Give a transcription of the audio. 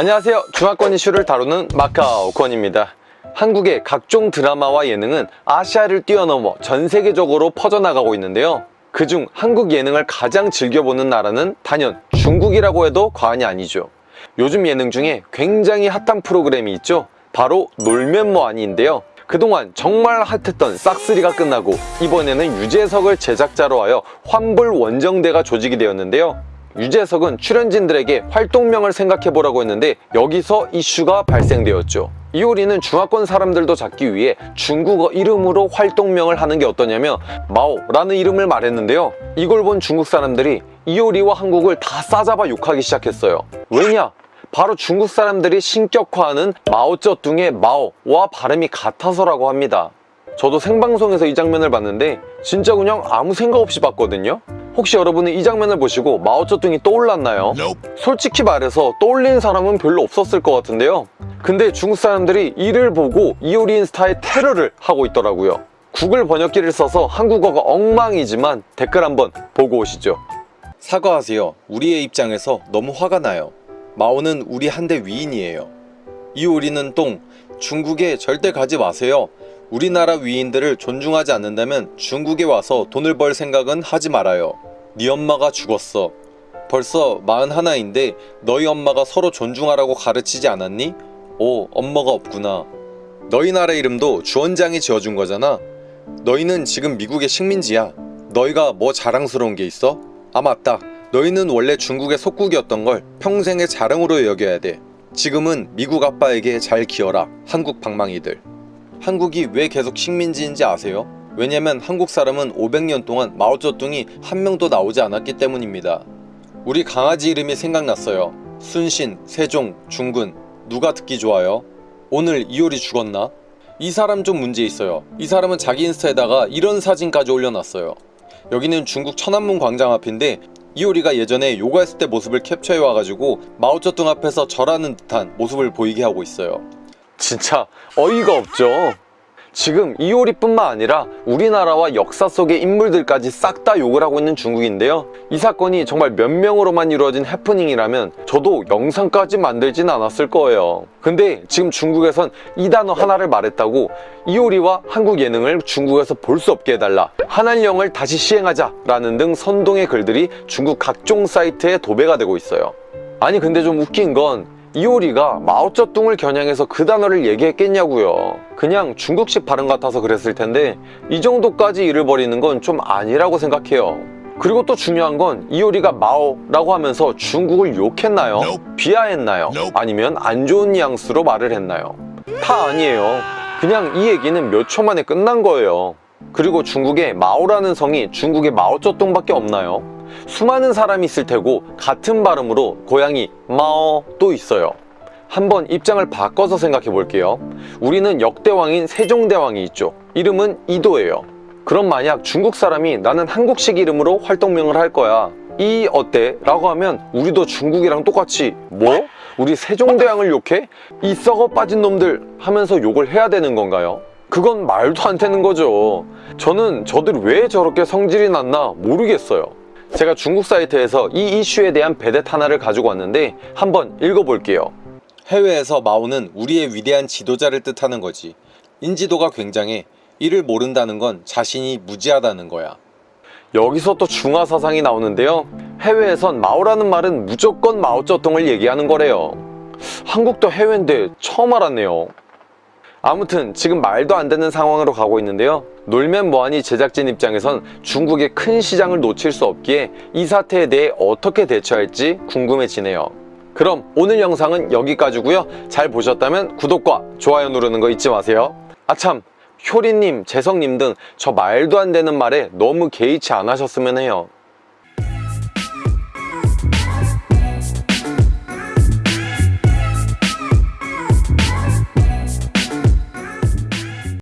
안녕하세요. 중화권 이슈를 다루는 마카오 권입니다. 한국의 각종 드라마와 예능은 아시아를 뛰어넘어 전 세계적으로 퍼져나가고 있는데요. 그중 한국 예능을 가장 즐겨보는 나라는 단연 중국이라고 해도 과언이 아니죠. 요즘 예능 중에 굉장히 핫한 프로그램이 있죠. 바로 놀면 뭐하니인데요. 그동안 정말 핫했던 싹쓰리가 끝나고 이번에는 유재석을 제작자로 하여 환불 원정대가 조직이 되었는데요 유재석은 출연진들에게 활동명을 생각해보라고 했는데 여기서 이슈가 발생되었죠. 이효리는 중화권 사람들도 잡기 위해 중국어 이름으로 활동명을 하는 게 어떠냐며 마오라는 이름을 말했는데요. 이걸 본 중국 사람들이 이효리와 한국을 다 싸잡아 욕하기 시작했어요. 왜냐? 바로 중국 사람들이 신격화하는 마오쩌둥의 마오와 발음이 같아서라고 합니다. 저도 생방송에서 이 장면을 봤는데 진짜 그냥 아무 생각 없이 봤거든요 혹시 여러분은 이 장면을 보시고 마오쩌둥이 떠올랐나요? 솔직히 말해서 떠올린 사람은 별로 없었을 것 같은데요. 근데 중국 사람들이 이를 보고 이효리 인스타에 테러를 하고 있더라고요. 구글 번역기를 써서 한국어가 엉망이지만 댓글 한번 보고 오시죠. 사과하세요. 우리의 입장에서 너무 화가 나요. 마오는 우리 한대 위인이에요. 이효리는 똥 중국에 절대 가지 마세요 우리나라 위인들을 존중하지 않는다면 중국에 와서 돈을 벌 생각은 하지 말아요. 네 엄마가 죽었어. 벌써 41인데 너희 엄마가 서로 존중하라고 가르치지 않았니? 오 엄마가 없구나. 너희 나라 이름도 주원장이 지어준 거잖아. 너희는 지금 미국의 식민지야. 너희가 뭐 자랑스러운 게 있어? 아 맞다. 너희는 원래 중국의 속국이었던 걸 평생의 자랑으로 여겨야 돼. 지금은 미국 아빠에게 잘 기어라. 한국 방망이들. 한국이 왜 계속 식민지인지 아세요? 왜냐면 한국 사람은 500년 동안 마오쩌둥이 한 명도 나오지 않았기 때문입니다. 우리 강아지 이름이 생각났어요. 순신, 세종, 중근 누가 듣기 좋아요? 오늘 이효리 죽었나? 이 사람 좀 문제 있어요. 이 사람은 자기 인스타에다가 이런 사진까지 올려놨어요. 여기는 중국 천안문 광장 앞인데 이효리가 예전에 요가했을 때 모습을 캡처해 와가지고 마오쩌둥 앞에서 절하는 듯한 모습을 보이게 하고 있어요. 진짜 어이가 없죠. 지금 이효리뿐만 아니라 우리나라와 역사 속의 인물들까지 싹 다 욕을 하고 있는 중국인데요. 이 사건이 정말 몇 명으로만 이루어진 해프닝이라면 저도 영상까지 만들진 않았을 거예요. 근데 지금 중국에선 이 단어 하나를 말했다고 이효리와 한국 예능을 중국에서 볼 수 없게 해달라 한한령을 다시 시행하자 라는 등 선동의 글들이 중국 각종 사이트에 도배가 되고 있어요. 아니 근데 좀 웃긴 건 이효리가 마오쩌둥을 겨냥해서 그 단어를 얘기했겠냐고요 그냥 중국식 발음 같아서 그랬을 텐데 이 정도까지 일을 벌이는 건 좀 아니라고 생각해요 그리고 또 중요한 건 이효리가 마오라고 하면서 중국을 욕했나요? 비하했나요? 아니면 안 좋은 뉘앙스로 말을 했나요? 다 아니에요 그냥 이 얘기는 몇 초 만에 끝난 거예요 그리고 중국에 마오라는 성이 중국의 마오쩌둥밖에 없나요? 수많은 사람이 있을 테고 같은 발음으로 고양이 마오도 있어요 한번 입장을 바꿔서 생각해 볼게요 우리는 역대왕인 세종대왕이 있죠 이름은 이도예요 그럼 만약 중국 사람이 나는 한국식 이름으로 활동명을 할 거야 이 어때? 라고 하면 우리도 중국이랑 똑같이 뭐? 우리 세종대왕을 욕해? 이 썩어 빠진 놈들 하면서 욕을 해야 되는 건가요? 그건 말도 안 되는 거죠. 저는 저들 왜 저렇게 성질이 났나 모르겠어요. 제가 중국 사이트에서 이 이슈에 대한 베댓 하나를 가지고 왔는데 한번 읽어볼게요. 해외에서 마오는 우리의 위대한 지도자를 뜻하는 거지. 인지도가 굉장해. 이를 모른다는 건 자신이 무지하다는 거야. 여기서 또 중화사상이 나오는데요. 해외에선 마오라는 말은 무조건 마오쩌둥을 얘기하는 거래요. 한국도 해외인데 처음 알았네요 아무튼 지금 말도 안 되는 상황으로 가고 있는데요. 놀면 뭐하니 제작진 입장에선 중국의 큰 시장을 놓칠 수 없기에 이 사태에 대해 어떻게 대처할지 궁금해지네요. 그럼 오늘 영상은 여기까지고요. 잘 보셨다면 구독과 좋아요 누르는 거 잊지 마세요. 아참. 효리님, 재성님 등 저 말도 안 되는 말에 너무 개의치 않으셨으면 해요